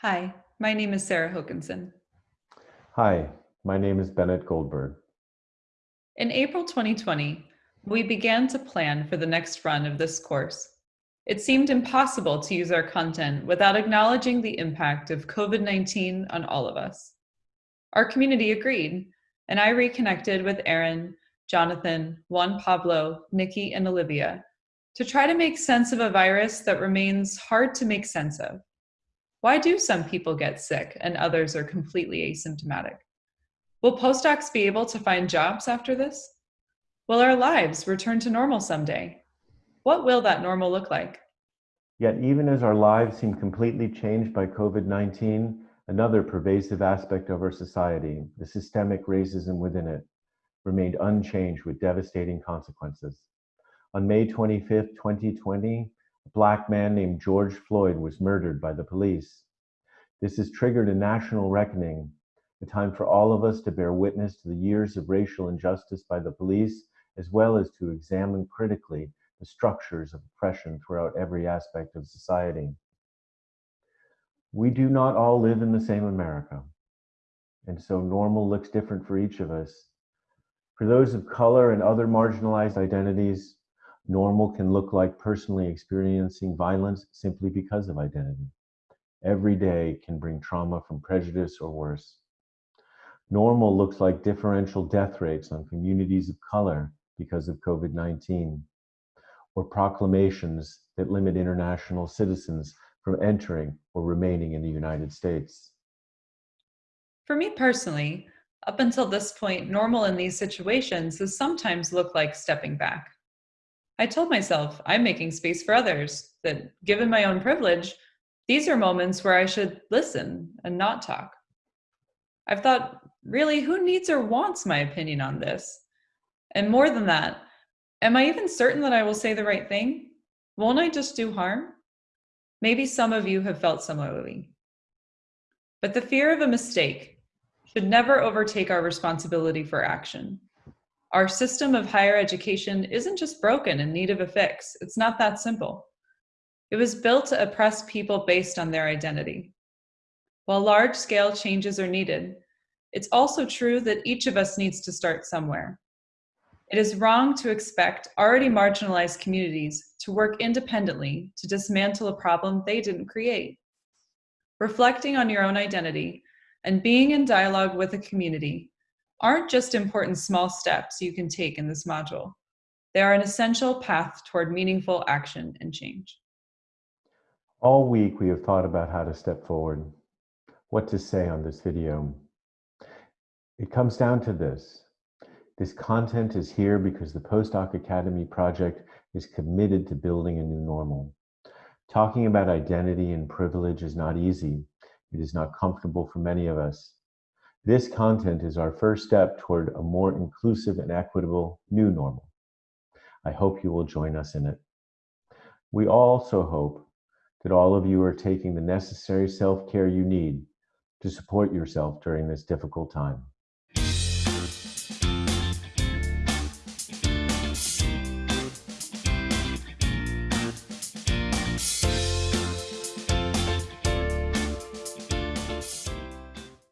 Hi, my name is Sarah Hokanson. Hi, my name is Bennett Goldberg. In April 2020, we began to plan for the next run of this course. It seemed impossible to use our content without acknowledging the impact of COVID-19 on all of us. Our community agreed, and I reconnected with Aaron, Jonathan, Juan Pablo, Nikki, and Olivia to try to make sense of a virus that remains hard to make sense of. Why do some people get sick and others are completely asymptomatic? Will postdocs be able to find jobs after this? Will our lives return to normal someday? What will that normal look like? Yet even as our lives seem completely changed by COVID-19, another pervasive aspect of our society, the systemic racism within it, remained unchanged with devastating consequences. On May 25, 2020, a black man named George Floyd was murdered by the police. This has triggered a national reckoning, a time for all of us to bear witness to the years of racial injustice by the police, as well as to examine critically the structures of oppression throughout every aspect of society. We do not all live in the same America, and so normal looks different for each of us. For those of color and other marginalized identities, Normal can look like personally experiencing violence simply because of identity. Every day can bring trauma from prejudice or worse. Normal looks like differential death rates on communities of color because of COVID-19, or proclamations that limit international citizens from entering or remaining in the United States. For me personally, up until this point, normal in these situations has sometimes looked like stepping back. I told myself I'm making space for others, that given my own privilege, these are moments where I should listen and not talk. I've thought, really, who needs or wants my opinion on this? And more than that, am I even certain that I will say the right thing? Won't I just do harm? Maybe some of you have felt similarly. But the fear of a mistake should never overtake our responsibility for action. Our system of higher education isn't just broken in need of a fix. It's not that simple. It was built to oppress people based on their identity. While large-scale changes are needed, it's also true that each of us needs to start somewhere. It is wrong to expect already marginalized communities to work independently to dismantle a problem they didn't create. Reflecting on your own identity and being in dialogue with a community aren't just important small steps you can take in this module. They are an essential path toward meaningful action and change. All week we have thought about how to step forward, what to say on this video. It comes down to this. This content is here because the Postdoc Academy project is committed to building a new normal. Talking about identity and privilege is not easy. It is not comfortable for many of us. This content is our first step toward a more inclusive and equitable new normal. I hope you will join us in it. We also hope that all of you are taking the necessary self-care you need to support yourself during this difficult time.